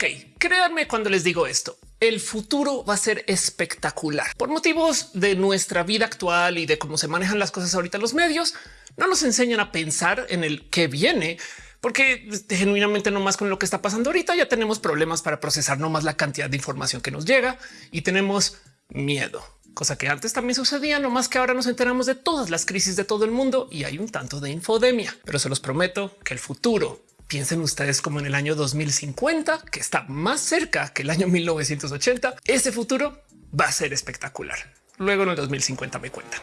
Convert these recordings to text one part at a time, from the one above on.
Ok, créanme cuando les digo esto. El futuro va a ser espectacular por motivos de nuestra vida actual y de cómo se manejan las cosas ahorita los medios. No nos enseñan a pensar en el que viene, porque genuinamente no más con lo que está pasando ahorita ya tenemos problemas para procesar no más la cantidad de información que nos llega y tenemos miedo, cosa que antes también sucedía, no más que ahora nos enteramos de todas las crisis de todo el mundo y hay un tanto de infodemia, pero se los prometo que el futuro piensen ustedes como en el año 2050, que está más cerca que el año 1980. Ese futuro va a ser espectacular. Luego en el 2050 me cuentan.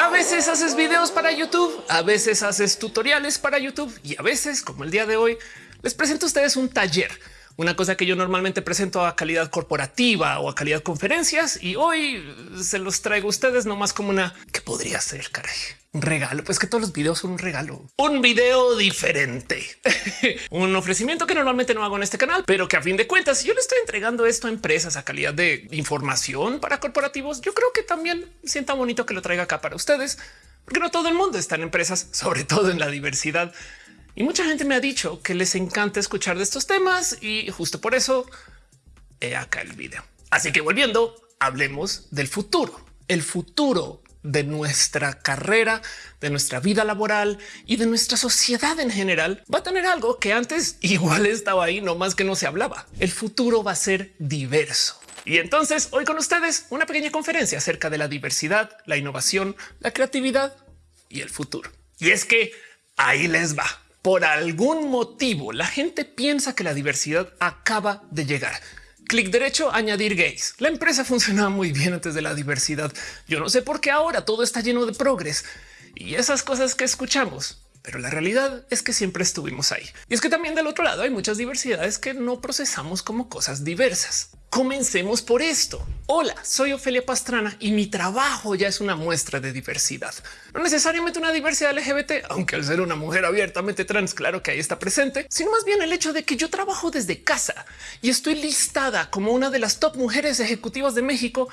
A veces haces videos para YouTube, a veces haces tutoriales para YouTube y a veces, como el día de hoy, les presento a ustedes un taller una cosa que yo normalmente presento a calidad corporativa o a calidad conferencias y hoy se los traigo a ustedes nomás como una que podría ser caray. Un regalo, pues que todos los videos son un regalo, un video diferente, un ofrecimiento que normalmente no hago en este canal, pero que a fin de cuentas, si yo le estoy entregando esto a empresas a calidad de información para corporativos, yo creo que también sienta bonito que lo traiga acá para ustedes, porque no todo el mundo está en empresas, sobre todo en la diversidad y mucha gente me ha dicho que les encanta escuchar de estos temas y justo por eso he acá el video. Así que volviendo, hablemos del futuro, el futuro de nuestra carrera, de nuestra vida laboral y de nuestra sociedad en general va a tener algo que antes igual estaba ahí, no más que no se hablaba. El futuro va a ser diverso. Y entonces hoy con ustedes una pequeña conferencia acerca de la diversidad, la innovación, la creatividad y el futuro. Y es que ahí les va por algún motivo la gente piensa que la diversidad acaba de llegar. Clic derecho, añadir gays. La empresa funcionaba muy bien antes de la diversidad. Yo no sé por qué ahora todo está lleno de progres y esas cosas que escuchamos. Pero la realidad es que siempre estuvimos ahí. Y es que también del otro lado hay muchas diversidades que no procesamos como cosas diversas. Comencemos por esto. Hola, soy Ofelia Pastrana y mi trabajo ya es una muestra de diversidad. No necesariamente una diversidad LGBT, aunque al ser una mujer abiertamente trans, claro que ahí está presente, sino más bien el hecho de que yo trabajo desde casa y estoy listada como una de las top mujeres ejecutivas de México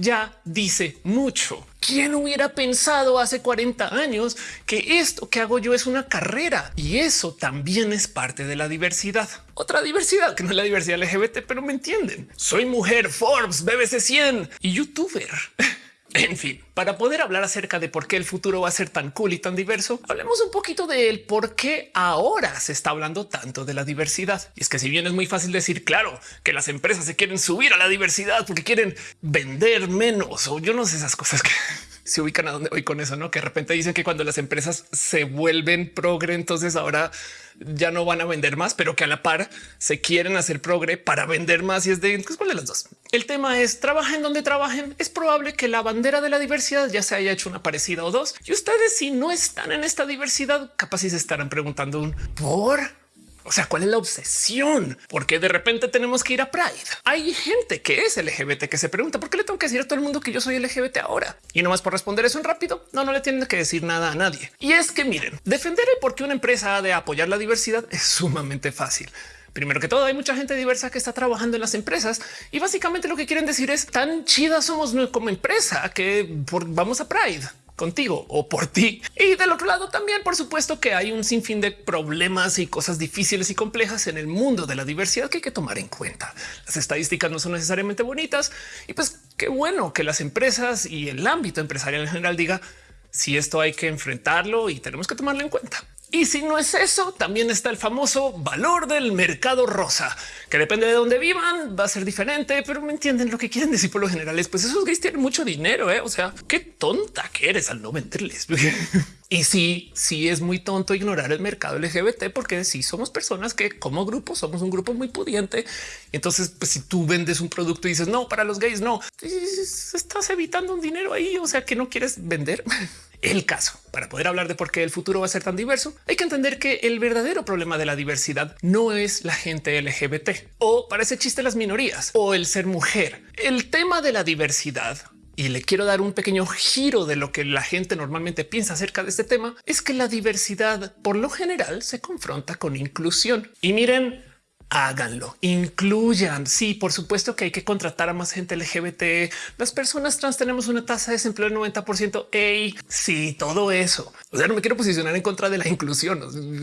ya dice mucho. ¿Quién hubiera pensado hace 40 años que esto que hago yo es una carrera? Y eso también es parte de la diversidad. Otra diversidad que no es la diversidad LGBT, pero me entienden. Soy mujer, Forbes, BBC 100 y youtuber. En fin, para poder hablar acerca de por qué el futuro va a ser tan cool y tan diverso, hablemos un poquito del por qué ahora se está hablando tanto de la diversidad. Y es que si bien es muy fácil decir, claro, que las empresas se quieren subir a la diversidad porque quieren vender menos o yo no sé esas cosas que se ubican a donde voy con eso, no? Que de repente dicen que cuando las empresas se vuelven progre, entonces ahora ya no van a vender más, pero que a la par se quieren hacer progre para vender más. Y es de cuál de las dos. El tema es trabajen donde trabajen. Es probable que la bandera de la diversidad ya se haya hecho una parecida o dos. Y ustedes, si no están en esta diversidad, capaz si se estarán preguntando un por o sea, ¿cuál es la obsesión? Porque de repente tenemos que ir a Pride. Hay gente que es LGBT que se pregunta por qué le tengo que decir a todo el mundo que yo soy LGBT ahora y no más por responder eso en rápido. No, no le tienen que decir nada a nadie. Y es que miren, defender el por qué una empresa ha de apoyar la diversidad es sumamente fácil. Primero que todo, hay mucha gente diversa que está trabajando en las empresas y básicamente lo que quieren decir es tan chida somos como empresa que vamos a Pride contigo o por ti. Y del otro lado también, por supuesto que hay un sinfín de problemas y cosas difíciles y complejas en el mundo de la diversidad que hay que tomar en cuenta. Las estadísticas no son necesariamente bonitas y pues qué bueno que las empresas y el ámbito empresarial en general diga si esto hay que enfrentarlo y tenemos que tomarlo en cuenta. Y si no es eso, también está el famoso valor del mercado rosa, que depende de dónde vivan, va a ser diferente, pero me entienden lo que quieren decir por lo general es pues esos gays tienen mucho dinero. ¿eh? O sea, qué tonta que eres al no venderles. Y sí, sí es muy tonto ignorar el mercado LGBT, porque si somos personas que como grupo somos un grupo muy pudiente. Entonces, pues si tú vendes un producto y dices no para los gays, no estás evitando un dinero ahí. O sea que no quieres vender. el caso. Para poder hablar de por qué el futuro va a ser tan diverso, hay que entender que el verdadero problema de la diversidad no es la gente LGBT o parece chiste las minorías o el ser mujer. El tema de la diversidad y le quiero dar un pequeño giro de lo que la gente normalmente piensa acerca de este tema, es que la diversidad por lo general se confronta con inclusión. Y miren, háganlo, incluyan. Sí, por supuesto que hay que contratar a más gente LGBT. Las personas trans tenemos una tasa de desempleo del 90 por ciento. Ey, sí, todo eso. O sea, no me quiero posicionar en contra de la inclusión.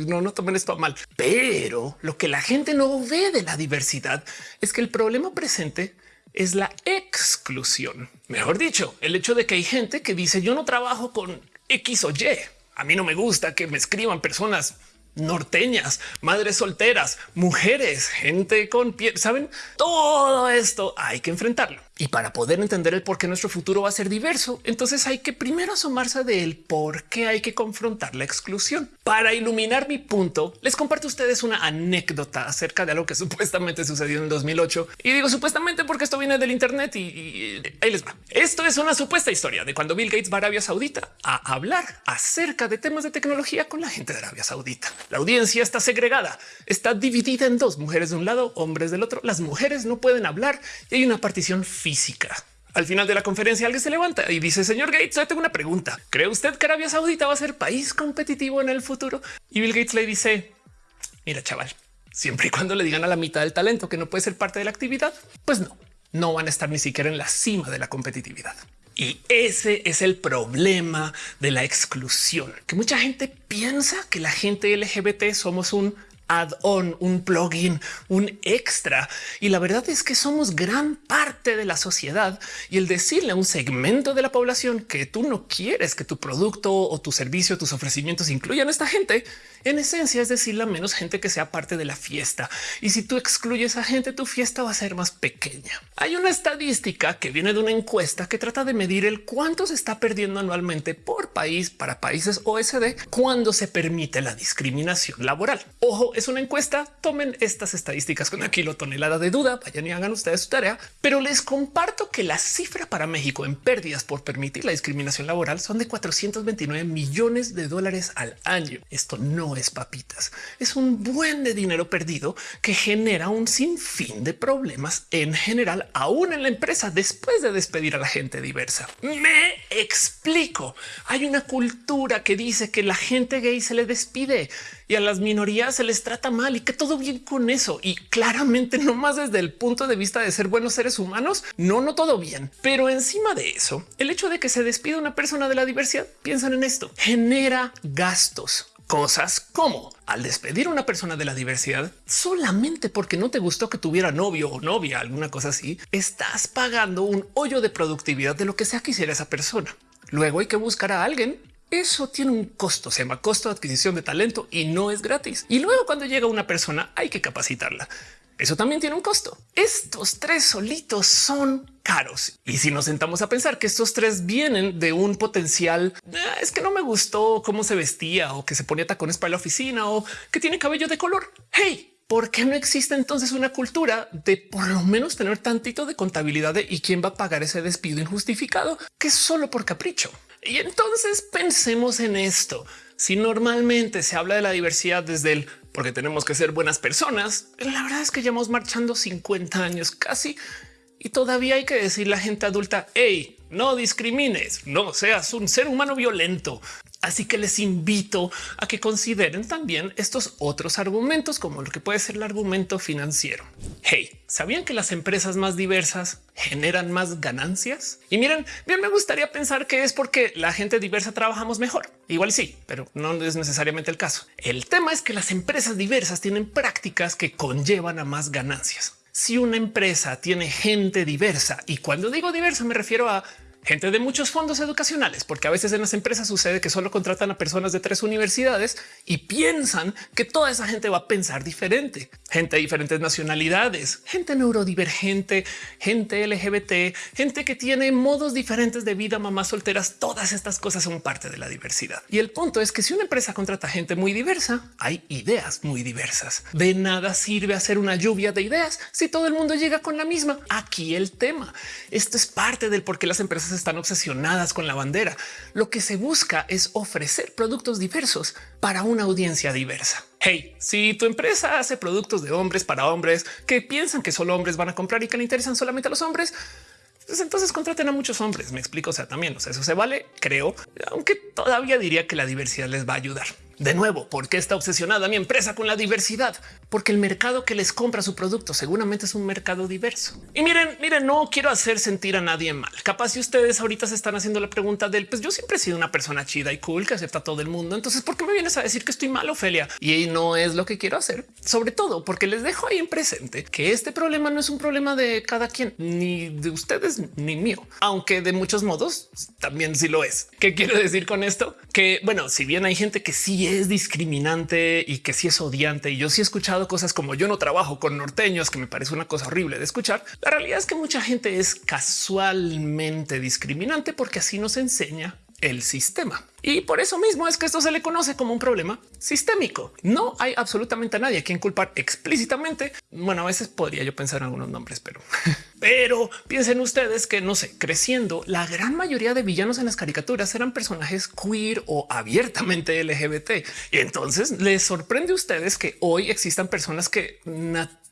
No, no tomen esto a mal, pero lo que la gente no ve de la diversidad es que el problema presente es la exclusión. Mejor dicho, el hecho de que hay gente que dice yo no trabajo con X o Y. A mí no me gusta que me escriban personas norteñas, madres solteras, mujeres, gente con piel, saben todo esto hay que enfrentarlo. Y para poder entender el por qué nuestro futuro va a ser diverso, entonces hay que primero asomarse del por qué hay que confrontar la exclusión. Para iluminar mi punto, les comparto a ustedes una anécdota acerca de algo que supuestamente sucedió en el 2008. Y digo supuestamente porque esto viene del Internet y, ahí les va. Esto es una supuesta historia de cuando Bill Gates va a Arabia Saudita a hablar acerca de temas de tecnología con la gente de Arabia Saudita. La audiencia está segregada, está dividida en dos mujeres de un lado, hombres del otro. Las mujeres no pueden hablar y hay una partición. Al final de la conferencia alguien se levanta y dice, señor Gates, yo tengo una pregunta. ¿Cree usted que Arabia Saudita va a ser país competitivo en el futuro? Y Bill Gates le dice, mira chaval, siempre y cuando le digan a la mitad del talento que no puede ser parte de la actividad, pues no, no van a estar ni siquiera en la cima de la competitividad. Y ese es el problema de la exclusión, que mucha gente piensa que la gente LGBT somos un add-on, un plugin, un extra. Y la verdad es que somos gran parte de la sociedad y el decirle a un segmento de la población que tú no quieres que tu producto o tu servicio, tus ofrecimientos incluyan a esta gente, en esencia es decirle a menos gente que sea parte de la fiesta. Y si tú excluyes a gente, tu fiesta va a ser más pequeña. Hay una estadística que viene de una encuesta que trata de medir el cuánto se está perdiendo anualmente por país para países OSD cuando se permite la discriminación laboral. Ojo, es una encuesta. Tomen estas estadísticas con aquí lo tonelada de duda. Vayan y hagan ustedes su tarea, pero les comparto que la cifra para México en pérdidas por permitir la discriminación laboral son de 429 millones de dólares al año. Esto no es papitas. Es un buen de dinero perdido que genera un sinfín de problemas en general, aún en la empresa después de despedir a la gente diversa. Me explico. Hay una cultura que dice que la gente gay se le despide y a las minorías se les trata mal y que todo bien con eso. Y claramente no más desde el punto de vista de ser buenos seres humanos, no, no todo bien. Pero encima de eso, el hecho de que se despida una persona de la diversidad, piensan en esto, genera gastos cosas como al despedir a una persona de la diversidad solamente porque no te gustó que tuviera novio o novia, alguna cosa así, estás pagando un hoyo de productividad de lo que sea que hiciera esa persona. Luego hay que buscar a alguien. Eso tiene un costo, se llama costo de adquisición de talento y no es gratis. Y luego cuando llega una persona hay que capacitarla. Eso también tiene un costo. Estos tres solitos son caros. Y si nos sentamos a pensar que estos tres vienen de un potencial, ah, es que no me gustó cómo se vestía o que se ponía tacones para la oficina o que tiene cabello de color. Hey, ¿por qué no existe entonces una cultura de por lo menos tener tantito de contabilidad de y quién va a pagar ese despido injustificado que es solo por capricho? Y entonces pensemos en esto. Si normalmente se habla de la diversidad desde el porque tenemos que ser buenas personas. La verdad es que llevamos marchando 50 años casi y todavía hay que decir la gente adulta, hey, no discrimines, no seas un ser humano violento. Así que les invito a que consideren también estos otros argumentos como lo que puede ser el argumento financiero. Hey, ¿sabían que las empresas más diversas generan más ganancias? Y miren, bien me gustaría pensar que es porque la gente diversa trabajamos mejor. Igual sí, pero no es necesariamente el caso. El tema es que las empresas diversas tienen prácticas que conllevan a más ganancias. Si una empresa tiene gente diversa y cuando digo diversa me refiero a gente de muchos fondos educacionales, porque a veces en las empresas sucede que solo contratan a personas de tres universidades y piensan que toda esa gente va a pensar diferente. Gente de diferentes nacionalidades, gente neurodivergente, gente LGBT, gente que tiene modos diferentes de vida, mamás solteras, todas estas cosas son parte de la diversidad. Y el punto es que si una empresa contrata gente muy diversa, hay ideas muy diversas. De nada sirve hacer una lluvia de ideas si todo el mundo llega con la misma. Aquí el tema. Esto es parte del por qué las empresas están obsesionadas con la bandera. Lo que se busca es ofrecer productos diversos para una audiencia diversa. Hey, si tu empresa hace productos de hombres para hombres que piensan que solo hombres van a comprar y que le interesan solamente a los hombres, pues entonces contraten a muchos hombres. Me explico. O sea, también o sea, eso se vale, creo, aunque todavía diría que la diversidad les va a ayudar. De nuevo, ¿por qué está obsesionada mi empresa con la diversidad? Porque el mercado que les compra su producto seguramente es un mercado diverso. Y miren, miren, no quiero hacer sentir a nadie mal. Capaz si ustedes ahorita se están haciendo la pregunta del, pues yo siempre he sido una persona chida y cool que acepta a todo el mundo. Entonces, ¿por qué me vienes a decir que estoy mal, Ofelia? Y no es lo que quiero hacer. Sobre todo porque les dejo ahí en presente que este problema no es un problema de cada quien, ni de ustedes, ni mío, aunque de muchos modos también sí lo es. ¿Qué quiero decir con esto? Que bueno, si bien hay gente que sí es discriminante y que sí es odiante, y yo sí he escuchado cosas como yo no trabajo con norteños, que me parece una cosa horrible de escuchar. La realidad es que mucha gente es casualmente discriminante porque así nos enseña el sistema. Y por eso mismo es que esto se le conoce como un problema sistémico. No hay absolutamente a nadie a quien culpar explícitamente. Bueno, a veces podría yo pensar en algunos nombres, pero, pero piensen ustedes que no sé, creciendo, la gran mayoría de villanos en las caricaturas eran personajes queer o abiertamente LGBT. Y entonces les sorprende a ustedes que hoy existan personas que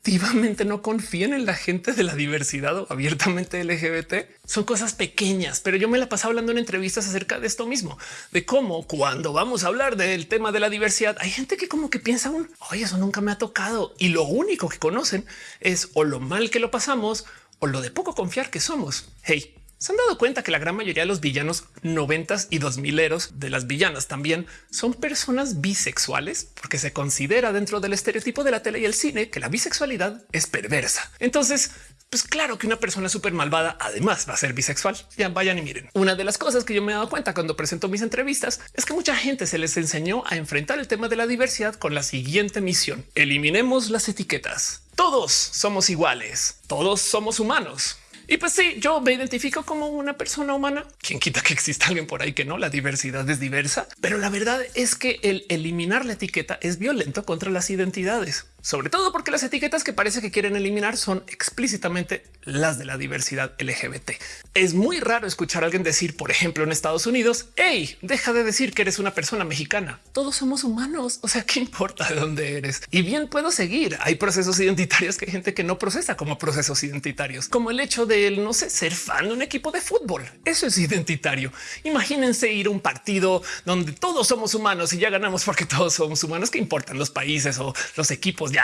activamente no confían en la gente de la diversidad o abiertamente LGBT. Son cosas pequeñas, pero yo me la pasaba hablando en entrevistas acerca de esto mismo, de cómo cuando vamos a hablar del tema de la diversidad, hay gente que como que piensa un oye, eso nunca me ha tocado y lo único que conocen es o lo mal que lo pasamos o lo de poco confiar que somos. Hey, se han dado cuenta que la gran mayoría de los villanos noventas y dos mileros de las villanas también son personas bisexuales, porque se considera dentro del estereotipo de la tele y el cine que la bisexualidad es perversa. Entonces, pues claro que una persona súper malvada además va a ser bisexual. Ya vayan y miren. Una de las cosas que yo me he dado cuenta cuando presento mis entrevistas es que mucha gente se les enseñó a enfrentar el tema de la diversidad con la siguiente misión. Eliminemos las etiquetas. Todos somos iguales. Todos somos humanos. Y pues sí, yo me identifico como una persona humana. Quien quita que exista alguien por ahí que no, la diversidad es diversa, pero la verdad es que el eliminar la etiqueta es violento contra las identidades sobre todo porque las etiquetas que parece que quieren eliminar son explícitamente las de la diversidad LGBT. Es muy raro escuchar a alguien decir, por ejemplo, en Estados Unidos, hey, deja de decir que eres una persona mexicana. Todos somos humanos. O sea, qué importa de dónde eres? Y bien puedo seguir. Hay procesos identitarios que hay gente que no procesa como procesos identitarios, como el hecho de no sé, ser fan de un equipo de fútbol. Eso es identitario. Imagínense ir a un partido donde todos somos humanos y ya ganamos porque todos somos humanos. ¿Qué importan los países o los equipos?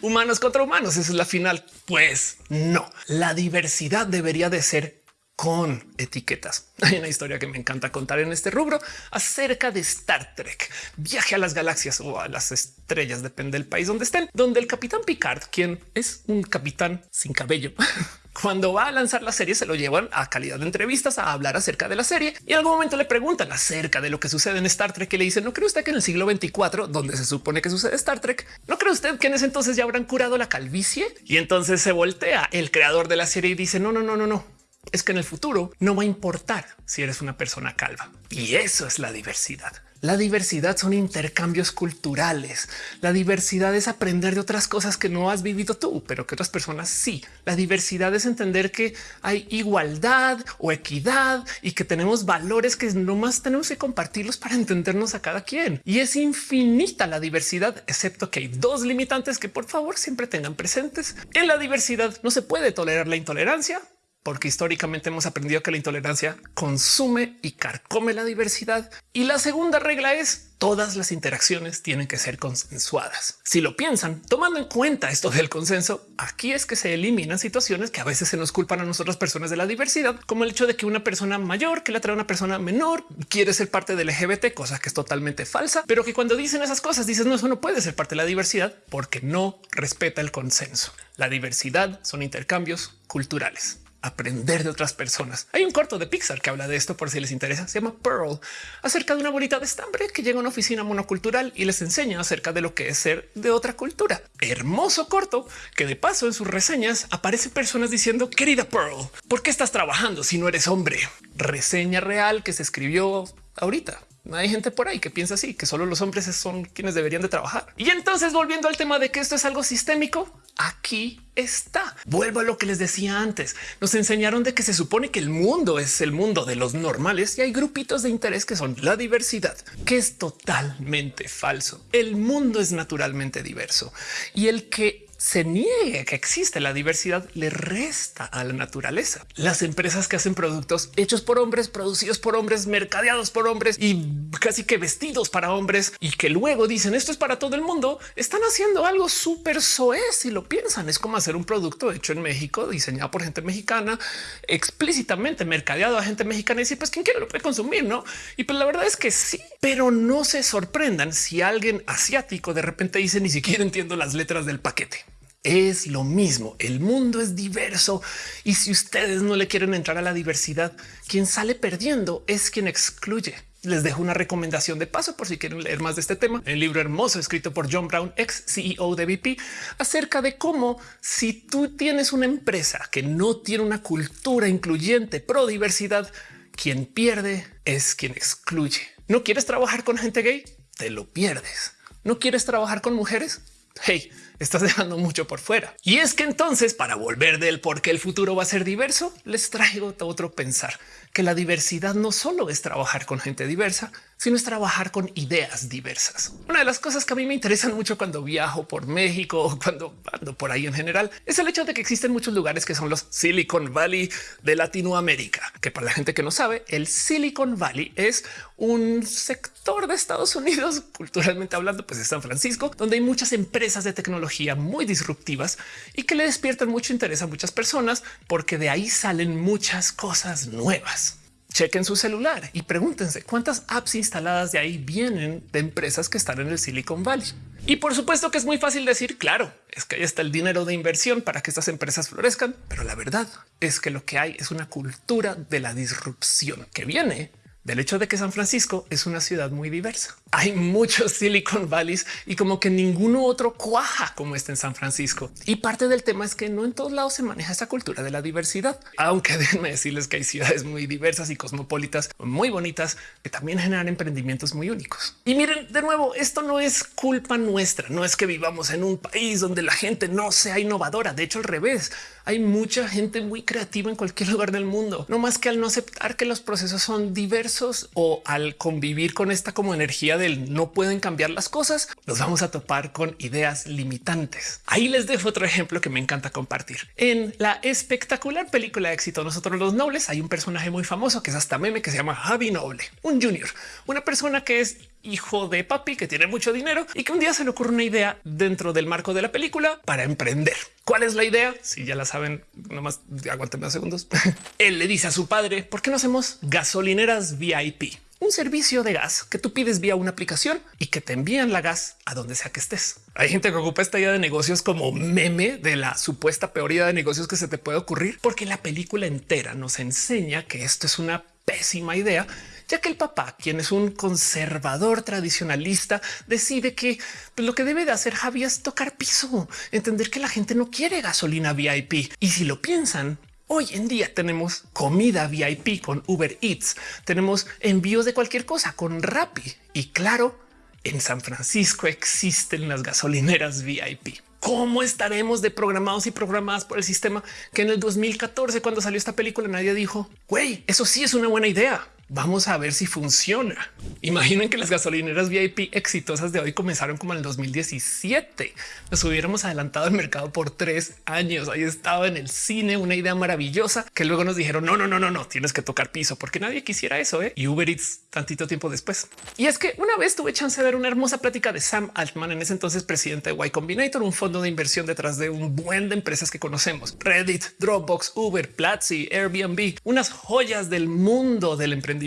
Humanos contra humanos. Esa es la final. Pues no, la diversidad debería de ser con etiquetas. Hay una historia que me encanta contar en este rubro acerca de Star Trek, viaje a las galaxias o a las estrellas, depende del país donde estén, donde el capitán Picard, quien es un capitán sin cabello, cuando va a lanzar la serie se lo llevan a calidad de entrevistas a hablar acerca de la serie y en algún momento le preguntan acerca de lo que sucede en Star Trek y le dicen no cree usted que en el siglo 24 donde se supone que sucede Star Trek no cree usted que en ese entonces ya habrán curado la calvicie y entonces se voltea el creador de la serie y dice no no no no no es que en el futuro no va a importar si eres una persona calva y eso es la diversidad la diversidad son intercambios culturales. La diversidad es aprender de otras cosas que no has vivido tú, pero que otras personas sí. La diversidad es entender que hay igualdad o equidad y que tenemos valores que nomás tenemos que compartirlos para entendernos a cada quien. Y es infinita la diversidad, excepto que hay dos limitantes que por favor siempre tengan presentes. En la diversidad no se puede tolerar la intolerancia porque históricamente hemos aprendido que la intolerancia consume y carcome la diversidad. Y la segunda regla es todas las interacciones tienen que ser consensuadas. Si lo piensan, tomando en cuenta esto del consenso, aquí es que se eliminan situaciones que a veces se nos culpan a nosotras personas de la diversidad, como el hecho de que una persona mayor que la trae una persona menor quiere ser parte del LGBT, cosa que es totalmente falsa, pero que cuando dicen esas cosas dices no, eso no puede ser parte de la diversidad porque no respeta el consenso. La diversidad son intercambios culturales aprender de otras personas. Hay un corto de Pixar que habla de esto por si les interesa. Se llama Pearl acerca de una bonita de estambre que llega a una oficina monocultural y les enseña acerca de lo que es ser de otra cultura. Hermoso corto que de paso en sus reseñas aparecen personas diciendo querida Pearl, ¿por qué estás trabajando si no eres hombre? Reseña real que se escribió ahorita. Hay gente por ahí que piensa así, que solo los hombres son quienes deberían de trabajar. Y entonces volviendo al tema de que esto es algo sistémico, aquí está. Vuelvo a lo que les decía antes. Nos enseñaron de que se supone que el mundo es el mundo de los normales y hay grupitos de interés que son la diversidad, que es totalmente falso. El mundo es naturalmente diverso y el que se niegue que existe la diversidad le resta a la naturaleza. Las empresas que hacen productos hechos por hombres, producidos por hombres, mercadeados por hombres y casi que vestidos para hombres y que luego dicen esto es para todo el mundo, están haciendo algo súper soez si lo piensan. Es como hacer un producto hecho en México, diseñado por gente mexicana, explícitamente mercadeado a gente mexicana y decir pues quién quiere lo puede consumir, no? Y pues la verdad es que sí, pero no se sorprendan si alguien asiático de repente dice ni siquiera entiendo las letras del paquete. Es lo mismo. El mundo es diverso y si ustedes no le quieren entrar a la diversidad, quien sale perdiendo es quien excluye. Les dejo una recomendación de paso por si quieren leer más de este tema. El libro hermoso escrito por John Brown, ex CEO de VP, acerca de cómo si tú tienes una empresa que no tiene una cultura incluyente pro diversidad, quien pierde es quien excluye. ¿No quieres trabajar con gente gay? Te lo pierdes. ¿No quieres trabajar con mujeres? Hey, estás dejando mucho por fuera. Y es que entonces, para volver del por qué el futuro va a ser diverso, les traigo otro pensar que la diversidad no solo es trabajar con gente diversa, sino es trabajar con ideas diversas. Una de las cosas que a mí me interesan mucho cuando viajo por México o cuando ando por ahí en general es el hecho de que existen muchos lugares que son los Silicon Valley de Latinoamérica, que para la gente que no sabe, el Silicon Valley es un sector de Estados Unidos, culturalmente hablando, pues de San Francisco, donde hay muchas empresas de tecnología muy disruptivas y que le despiertan mucho interés a muchas personas porque de ahí salen muchas cosas nuevas chequen su celular y pregúntense cuántas apps instaladas de ahí vienen de empresas que están en el Silicon Valley. Y por supuesto que es muy fácil decir, claro, es que ahí está el dinero de inversión para que estas empresas florezcan, pero la verdad es que lo que hay es una cultura de la disrupción que viene del hecho de que San Francisco es una ciudad muy diversa. Hay muchos Silicon Valleys y como que ninguno otro cuaja como está en San Francisco. Y parte del tema es que no en todos lados se maneja esa cultura de la diversidad, aunque déjenme decirles que hay ciudades muy diversas y cosmopolitas muy bonitas que también generan emprendimientos muy únicos. Y miren, de nuevo, esto no es culpa nuestra, no es que vivamos en un país donde la gente no sea innovadora. De hecho, al revés, hay mucha gente muy creativa en cualquier lugar del mundo, no más que al no aceptar que los procesos son diversos o al convivir con esta como energía del no pueden cambiar las cosas, nos vamos a topar con ideas limitantes. Ahí les dejo otro ejemplo que me encanta compartir. En la espectacular película de éxito Nosotros los Nobles hay un personaje muy famoso que es hasta meme que se llama Javi Noble, un junior, una persona que es hijo de papi que tiene mucho dinero y que un día se le ocurre una idea dentro del marco de la película para emprender. ¿Cuál es la idea? Si ya la saben, nomás aguanten unos segundos. Él le dice a su padre, ¿por qué no hacemos gasolineras VIP? Un servicio de gas que tú pides vía una aplicación y que te envían la gas a donde sea que estés. Hay gente que ocupa esta idea de negocios como meme de la supuesta peor idea de negocios que se te puede ocurrir, porque la película entera nos enseña que esto es una pésima idea ya que el papá, quien es un conservador tradicionalista, decide que pues, lo que debe de hacer Javi es tocar piso, entender que la gente no quiere gasolina VIP. Y si lo piensan, Hoy en día tenemos comida VIP con Uber Eats, tenemos envíos de cualquier cosa con Rappi y claro, en San Francisco existen las gasolineras VIP. ¿Cómo estaremos de programados y programadas por el sistema que en el 2014, cuando salió esta película, nadie dijo, güey, eso sí es una buena idea. Vamos a ver si funciona. Imaginen que las gasolineras VIP exitosas de hoy comenzaron como en el 2017. Nos hubiéramos adelantado al mercado por tres años. Ahí estaba en el cine una idea maravillosa que luego nos dijeron no, no, no, no, no tienes que tocar piso porque nadie quisiera eso. ¿eh? Y Uber Eats tantito tiempo después. Y es que una vez tuve chance de ver una hermosa plática de Sam Altman, en ese entonces presidente de Y Combinator, un fondo de inversión detrás de un buen de empresas que conocemos: Reddit, Dropbox, Uber, Platzi, Airbnb, unas joyas del mundo del emprendimiento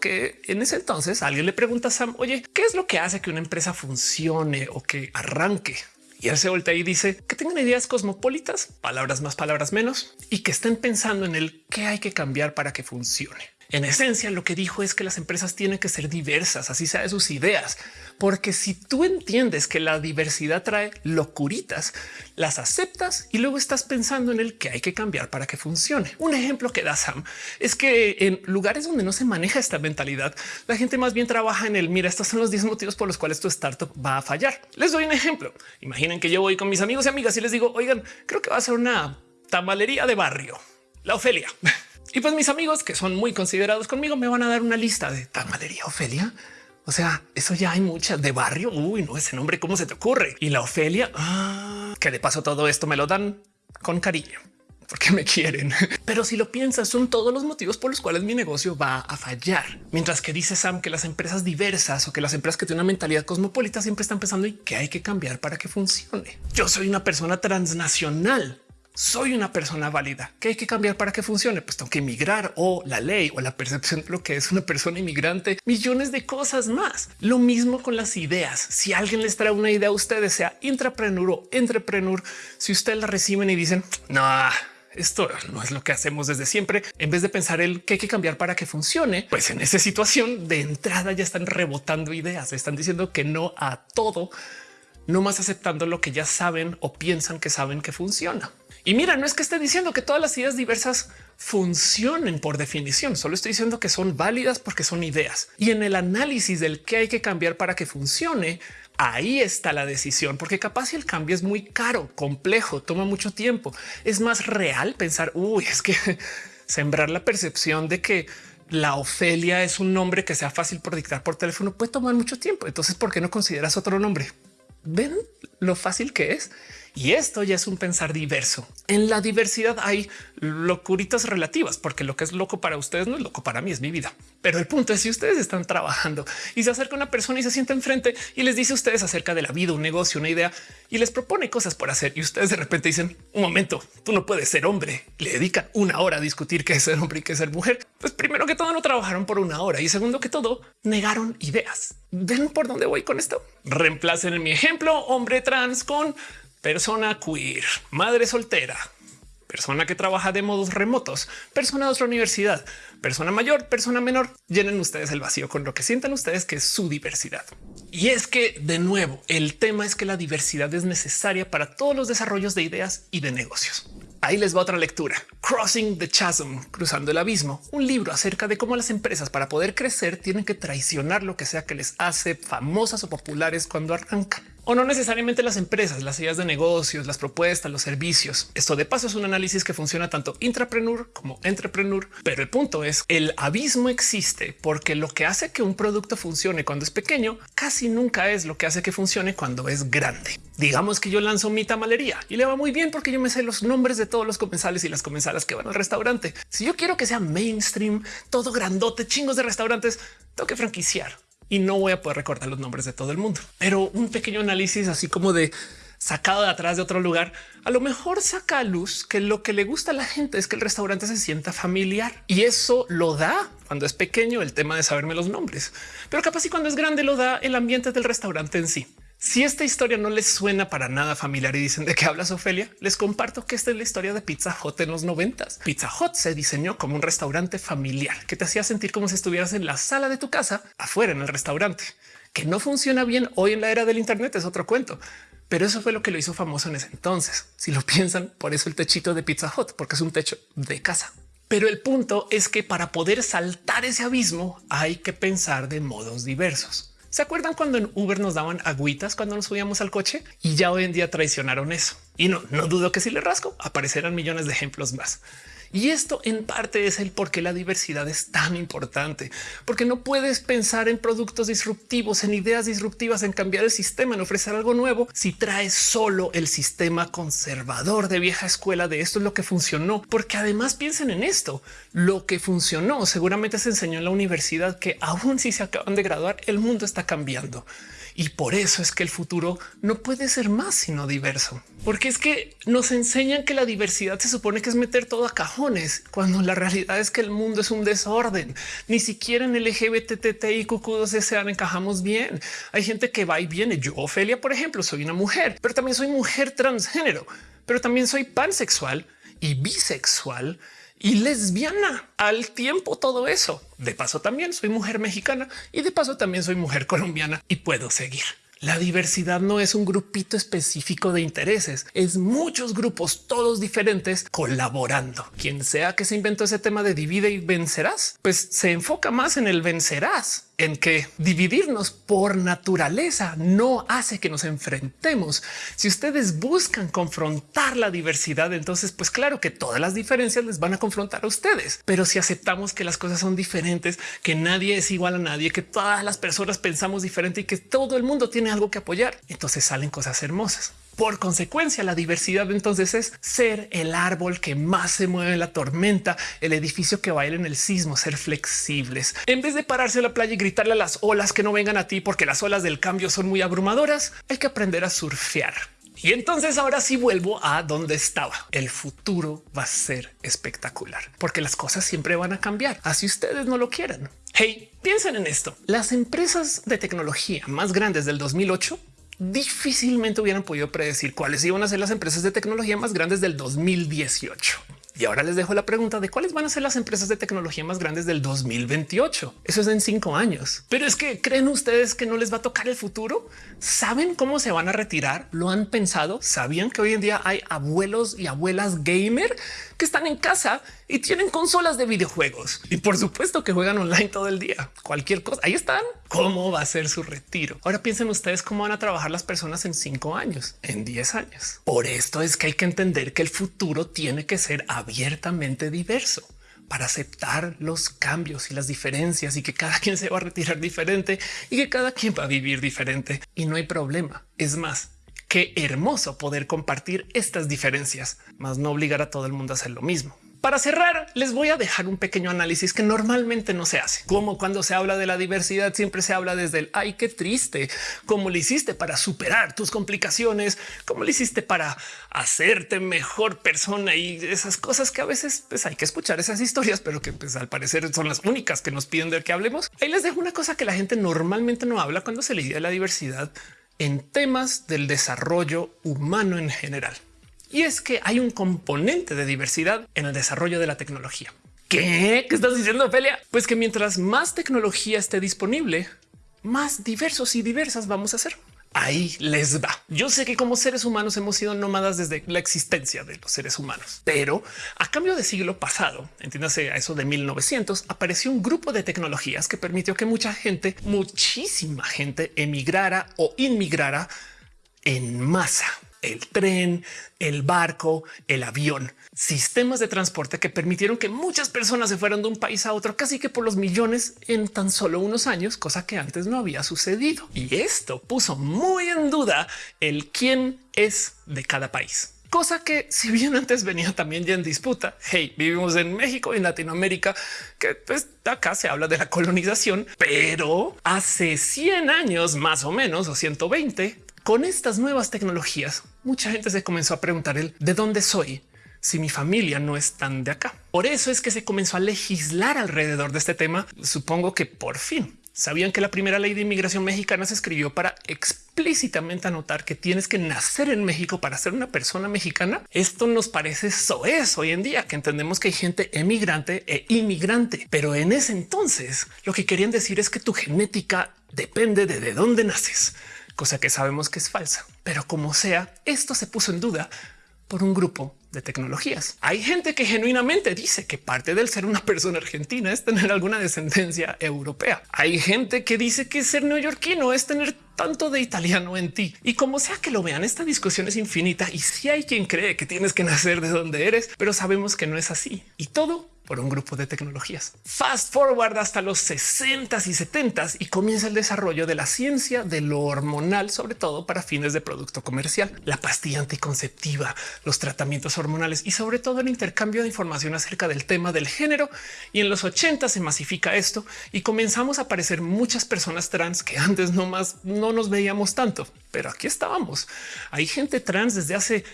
que en ese entonces alguien le pregunta a Sam, oye, ¿qué es lo que hace que una empresa funcione o que arranque? Y él se voltea y dice que tengan ideas cosmopolitas, palabras más, palabras menos, y que estén pensando en el qué hay que cambiar para que funcione. En esencia, lo que dijo es que las empresas tienen que ser diversas, así sea de sus ideas, porque si tú entiendes que la diversidad trae locuritas, las aceptas y luego estás pensando en el que hay que cambiar para que funcione. Un ejemplo que da Sam es que en lugares donde no se maneja esta mentalidad, la gente más bien trabaja en el mira, estos son los 10 motivos por los cuales tu startup va a fallar. Les doy un ejemplo. Imaginen que yo voy con mis amigos y amigas y les digo, oigan, creo que va a ser una tamalería de barrio, la Ofelia. Y pues mis amigos que son muy considerados conmigo me van a dar una lista de tamalería Ofelia. O sea, eso ya hay muchas de barrio. Uy, no ese nombre, cómo se te ocurre? Y la Ofelia. Ah, que de paso todo esto me lo dan con cariño porque me quieren. Pero si lo piensas, son todos los motivos por los cuales mi negocio va a fallar. Mientras que dice Sam que las empresas diversas o que las empresas que tienen una mentalidad cosmopolita siempre están pensando y que hay que cambiar para que funcione. Yo soy una persona transnacional soy una persona válida que hay que cambiar para que funcione. Pues tengo que emigrar o la ley o la percepción de lo que es una persona inmigrante, millones de cosas más. Lo mismo con las ideas. Si alguien les trae una idea a ustedes, sea intrapreneur o entrepreneur, si ustedes la reciben y dicen no, esto no es lo que hacemos desde siempre. En vez de pensar el que hay que cambiar para que funcione, pues en esa situación de entrada ya están rebotando ideas, están diciendo que no a todo, no más aceptando lo que ya saben o piensan que saben que funciona. Y mira, no es que esté diciendo que todas las ideas diversas funcionen por definición, solo estoy diciendo que son válidas porque son ideas. Y en el análisis del que hay que cambiar para que funcione, ahí está la decisión, porque capaz si el cambio es muy caro, complejo, toma mucho tiempo. Es más real pensar, uy, es que sembrar la percepción de que la Ofelia es un nombre que sea fácil por dictar por teléfono puede tomar mucho tiempo. Entonces, ¿por qué no consideras otro nombre? Ven lo fácil que es y esto ya es un pensar diverso. En la diversidad hay locuritas relativas, porque lo que es loco para ustedes no es loco para mí, es mi vida. Pero el punto es si ustedes están trabajando y se acerca una persona y se sienta enfrente y les dice a ustedes acerca de la vida, un negocio, una idea y les propone cosas por hacer y ustedes de repente dicen un momento, tú no puedes ser hombre. Le dedican una hora a discutir qué es ser hombre y qué es ser mujer. Pues primero que todo no trabajaron por una hora y segundo que todo negaron ideas. Ven por dónde voy con esto. Reemplacen en mi ejemplo hombre trans con persona queer, madre soltera, persona que trabaja de modos remotos, persona de otra universidad, persona mayor, persona menor. Llenen ustedes el vacío con lo que sientan ustedes que es su diversidad. Y es que de nuevo, el tema es que la diversidad es necesaria para todos los desarrollos de ideas y de negocios. Ahí les va otra lectura. Crossing the Chasm, cruzando el abismo, un libro acerca de cómo las empresas para poder crecer tienen que traicionar lo que sea que les hace famosas o populares cuando arrancan o no necesariamente las empresas, las ideas de negocios, las propuestas, los servicios. Esto de paso es un análisis que funciona tanto intrapreneur como entrepreneur, pero el punto es el abismo existe porque lo que hace que un producto funcione cuando es pequeño casi nunca es lo que hace que funcione cuando es grande. Digamos que yo lanzo mi tamalería y le va muy bien porque yo me sé los nombres de todos los comensales y las comensalas que van al restaurante. Si yo quiero que sea mainstream, todo grandote, chingos de restaurantes, tengo que franquiciar y no voy a poder recordar los nombres de todo el mundo, pero un pequeño análisis así como de sacado de atrás de otro lugar, a lo mejor saca a luz que lo que le gusta a la gente es que el restaurante se sienta familiar y eso lo da cuando es pequeño el tema de saberme los nombres, pero capaz y cuando es grande lo da el ambiente del restaurante en sí. Si esta historia no les suena para nada familiar y dicen de qué hablas Ofelia, les comparto que esta es la historia de Pizza Hut en los noventas. Pizza Hut se diseñó como un restaurante familiar que te hacía sentir como si estuvieras en la sala de tu casa afuera en el restaurante, que no funciona bien hoy en la era del Internet es otro cuento. Pero eso fue lo que lo hizo famoso en ese entonces. Si lo piensan, por eso el techito de Pizza Hut, porque es un techo de casa. Pero el punto es que para poder saltar ese abismo hay que pensar de modos diversos. ¿Se acuerdan cuando en Uber nos daban agüitas cuando nos subíamos al coche? Y ya hoy en día traicionaron eso. Y no, no dudo que si le rasco aparecerán millones de ejemplos más. Y esto en parte es el por qué la diversidad es tan importante, porque no puedes pensar en productos disruptivos, en ideas disruptivas, en cambiar el sistema, en ofrecer algo nuevo. Si traes solo el sistema conservador de vieja escuela de esto es lo que funcionó, porque además piensen en esto. Lo que funcionó seguramente se enseñó en la universidad que aún si se acaban de graduar, el mundo está cambiando. Y por eso es que el futuro no puede ser más sino diverso, porque es que nos enseñan que la diversidad se supone que es meter todo a cajones, cuando la realidad es que el mundo es un desorden. Ni siquiera en LGBT y QQ2 encajamos bien. Hay gente que va y viene. Yo, Ofelia, por ejemplo, soy una mujer, pero también soy mujer transgénero, pero también soy pansexual y bisexual y lesbiana al tiempo todo eso. De paso también soy mujer mexicana y de paso también soy mujer colombiana y puedo seguir. La diversidad no es un grupito específico de intereses, es muchos grupos, todos diferentes, colaborando. Quien sea que se inventó ese tema de divide y vencerás, pues se enfoca más en el vencerás en que dividirnos por naturaleza no hace que nos enfrentemos. Si ustedes buscan confrontar la diversidad, entonces pues claro que todas las diferencias les van a confrontar a ustedes. Pero si aceptamos que las cosas son diferentes, que nadie es igual a nadie, que todas las personas pensamos diferente y que todo el mundo tiene algo que apoyar, entonces salen cosas hermosas. Por consecuencia, la diversidad entonces es ser el árbol que más se mueve en la tormenta, el edificio que baila en el sismo, ser flexibles. En vez de pararse a la playa y gritarle a las olas que no vengan a ti porque las olas del cambio son muy abrumadoras, hay que aprender a surfear. Y entonces ahora sí vuelvo a donde estaba. El futuro va a ser espectacular porque las cosas siempre van a cambiar, así ustedes no lo quieran. Hey, piensen en esto. Las empresas de tecnología más grandes del 2008 difícilmente hubieran podido predecir cuáles iban a ser las empresas de tecnología más grandes del 2018. Y ahora les dejo la pregunta de cuáles van a ser las empresas de tecnología más grandes del 2028. Eso es en cinco años. Pero es que creen ustedes que no les va a tocar el futuro. Saben cómo se van a retirar. Lo han pensado. Sabían que hoy en día hay abuelos y abuelas gamer que están en casa y tienen consolas de videojuegos y por supuesto que juegan online todo el día. Cualquier cosa. Ahí están. ¿Cómo va a ser su retiro? Ahora piensen ustedes cómo van a trabajar las personas en cinco años, en 10 años. Por esto es que hay que entender que el futuro tiene que ser abiertamente diverso para aceptar los cambios y las diferencias y que cada quien se va a retirar diferente y que cada quien va a vivir diferente y no hay problema. Es más, Qué hermoso poder compartir estas diferencias, más no obligar a todo el mundo a hacer lo mismo. Para cerrar, les voy a dejar un pequeño análisis que normalmente no se hace. Como cuando se habla de la diversidad, siempre se habla desde el ay, qué triste, cómo le hiciste para superar tus complicaciones, cómo le hiciste para hacerte mejor persona y esas cosas que a veces pues, hay que escuchar esas historias, pero que pues, al parecer son las únicas que nos piden de que hablemos. Ahí les dejo una cosa que la gente normalmente no habla cuando se le de la diversidad en temas del desarrollo humano en general. Y es que hay un componente de diversidad en el desarrollo de la tecnología. ¿Qué? ¿Qué estás diciendo, Ophelia? Pues que mientras más tecnología esté disponible, más diversos y diversas vamos a ser ahí les va. Yo sé que como seres humanos hemos sido nómadas desde la existencia de los seres humanos, pero a cambio de siglo pasado, entiéndase a eso de 1900, apareció un grupo de tecnologías que permitió que mucha gente, muchísima gente emigrara o inmigrara en masa el tren, el barco, el avión, sistemas de transporte que permitieron que muchas personas se fueran de un país a otro casi que por los millones en tan solo unos años, cosa que antes no había sucedido. Y esto puso muy en duda el quién es de cada país. Cosa que si bien antes venía también ya en disputa, hey, vivimos en México y en Latinoamérica, que pues acá se habla de la colonización, pero hace 100 años más o menos o 120 con estas nuevas tecnologías, mucha gente se comenzó a preguntar el de dónde soy si mi familia no es tan de acá. Por eso es que se comenzó a legislar alrededor de este tema. Supongo que por fin sabían que la primera ley de inmigración mexicana se escribió para explícitamente anotar que tienes que nacer en México para ser una persona mexicana. Esto nos parece soez hoy en día que entendemos que hay gente emigrante e inmigrante, pero en ese entonces lo que querían decir es que tu genética depende de, de dónde naces cosa que sabemos que es falsa. Pero como sea, esto se puso en duda por un grupo de tecnologías. Hay gente que genuinamente dice que parte del ser una persona argentina es tener alguna descendencia europea. Hay gente que dice que ser neoyorquino es tener tanto de italiano en ti. Y como sea que lo vean, esta discusión es infinita y si hay quien cree que tienes que nacer de donde eres, pero sabemos que no es así. Y todo por un grupo de tecnologías. Fast forward hasta los 60 y 70 y comienza el desarrollo de la ciencia de lo hormonal, sobre todo para fines de producto comercial, la pastilla anticonceptiva, los tratamientos hormonales y sobre todo el intercambio de información acerca del tema del género. Y en los 80 se masifica esto y comenzamos a aparecer muchas personas trans que antes no más no nos veíamos tanto, pero aquí estábamos. Hay gente trans desde hace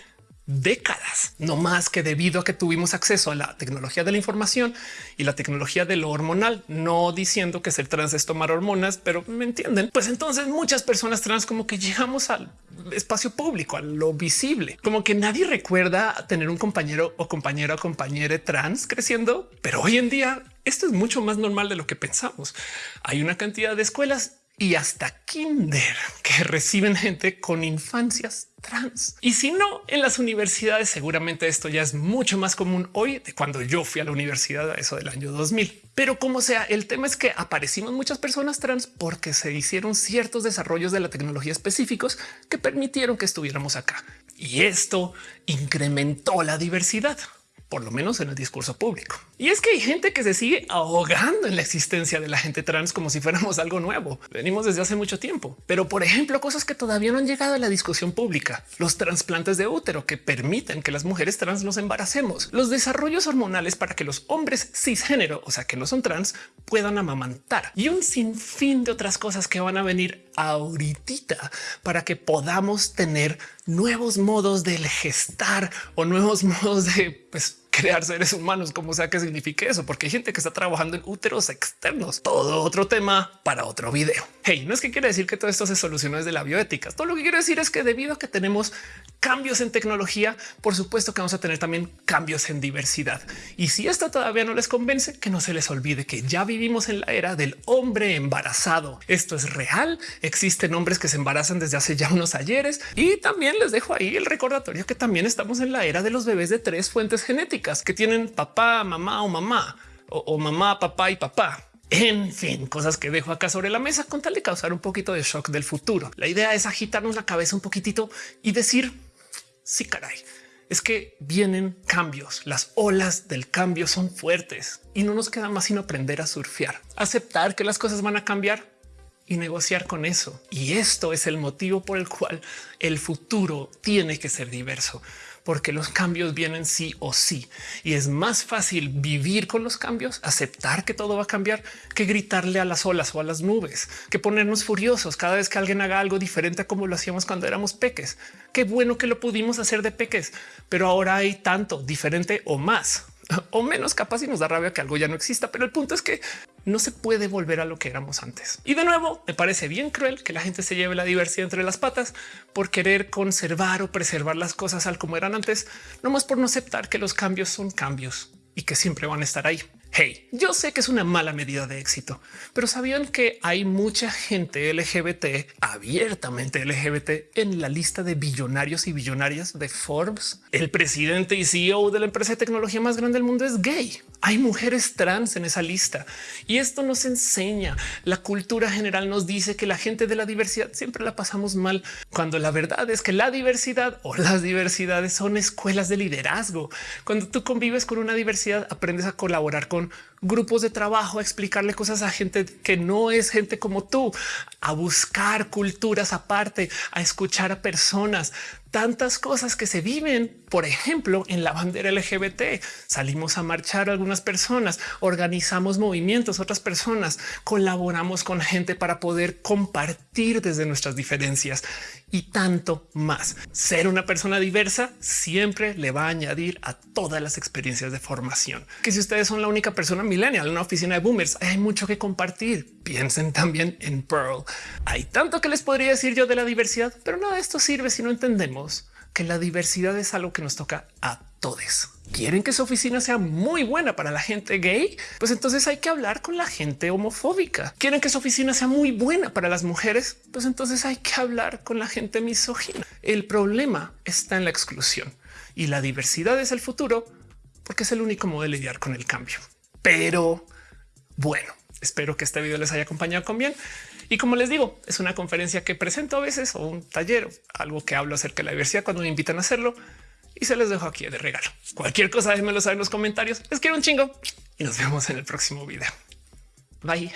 décadas, no más que debido a que tuvimos acceso a la tecnología de la información y la tecnología de lo hormonal, no diciendo que ser trans es tomar hormonas, pero me entienden. Pues entonces muchas personas trans como que llegamos al espacio público, a lo visible, como que nadie recuerda tener un compañero o compañera o compañera trans creciendo, pero hoy en día esto es mucho más normal de lo que pensamos. Hay una cantidad de escuelas y hasta kinder que reciben gente con infancias trans. Y si no, en las universidades seguramente esto ya es mucho más común hoy de cuando yo fui a la universidad a eso del año 2000. Pero como sea, el tema es que aparecimos muchas personas trans porque se hicieron ciertos desarrollos de la tecnología específicos que permitieron que estuviéramos acá. Y esto incrementó la diversidad. Por lo menos en el discurso público. Y es que hay gente que se sigue ahogando en la existencia de la gente trans como si fuéramos algo nuevo. Venimos desde hace mucho tiempo, pero por ejemplo, cosas que todavía no han llegado a la discusión pública, los trasplantes de útero que permiten que las mujeres trans nos embaracemos, los desarrollos hormonales para que los hombres cisgénero, o sea, que no son trans, puedan amamantar y un sinfín de otras cosas que van a venir ahorita para que podamos tener nuevos modos de gestar o nuevos modos de pues, crear seres humanos, como sea que signifique eso, porque hay gente que está trabajando en úteros externos. Todo otro tema para otro video. Hey, no es que quiere decir que todo esto se solucionó desde la bioética. Todo lo que quiero decir es que debido a que tenemos cambios en tecnología, por supuesto que vamos a tener también cambios en diversidad. Y si esto todavía no les convence, que no se les olvide que ya vivimos en la era del hombre embarazado. Esto es real. Existen hombres que se embarazan desde hace ya unos ayeres y también les dejo ahí el recordatorio que también estamos en la era de los bebés de tres fuentes genéticas que tienen papá, mamá o mamá o, mamá, papá y papá. En fin, cosas que dejo acá sobre la mesa con tal de causar un poquito de shock del futuro. La idea es agitarnos la cabeza un poquitito y decir sí, caray, es que vienen cambios. Las olas del cambio son fuertes y no nos queda más sino aprender a surfear, aceptar que las cosas van a cambiar y negociar con eso. Y esto es el motivo por el cual el futuro tiene que ser diverso, porque los cambios vienen sí o sí. Y es más fácil vivir con los cambios, aceptar que todo va a cambiar, que gritarle a las olas o a las nubes, que ponernos furiosos cada vez que alguien haga algo diferente a como lo hacíamos cuando éramos peques. Qué bueno que lo pudimos hacer de peques, pero ahora hay tanto diferente o más o menos capaz y nos da rabia que algo ya no exista. Pero el punto es que no se puede volver a lo que éramos antes. Y de nuevo, me parece bien cruel que la gente se lleve la diversidad entre las patas por querer conservar o preservar las cosas al como eran antes, no más por no aceptar que los cambios son cambios y que siempre van a estar ahí. Hey, yo sé que es una mala medida de éxito, pero sabían que hay mucha gente LGBT abiertamente LGBT en la lista de billonarios y billonarias de Forbes. El presidente y CEO de la empresa de tecnología más grande del mundo es gay. Hay mujeres trans en esa lista y esto nos enseña. La cultura general nos dice que la gente de la diversidad siempre la pasamos mal, cuando la verdad es que la diversidad o las diversidades son escuelas de liderazgo. Cuando tú convives con una diversidad, aprendes a colaborar con grupos de trabajo, a explicarle cosas a gente que no es gente como tú, a buscar culturas aparte, a escuchar a personas, tantas cosas que se viven, por ejemplo, en la bandera LGBT. Salimos a marchar algunas personas, organizamos movimientos, otras personas, colaboramos con gente para poder compartir desde nuestras diferencias y tanto más. Ser una persona diversa siempre le va a añadir a todas las experiencias de formación. Que si ustedes son la única persona millennial en una oficina de boomers, hay mucho que compartir. Piensen también en Pearl. Hay tanto que les podría decir yo de la diversidad, pero nada de esto sirve si no entendemos que la diversidad es algo que nos toca a todos. Quieren que su oficina sea muy buena para la gente gay, pues entonces hay que hablar con la gente homofóbica. Quieren que su oficina sea muy buena para las mujeres, pues entonces hay que hablar con la gente misógina. El problema está en la exclusión y la diversidad es el futuro porque es el único modo de lidiar con el cambio. Pero bueno, espero que este video les haya acompañado con bien. Y como les digo, es una conferencia que presento a veces o un taller, algo que hablo acerca de la diversidad cuando me invitan a hacerlo y se les dejo aquí de regalo. Cualquier cosa déjenmelo saber en los comentarios. Les quiero un chingo y nos vemos en el próximo video. Bye.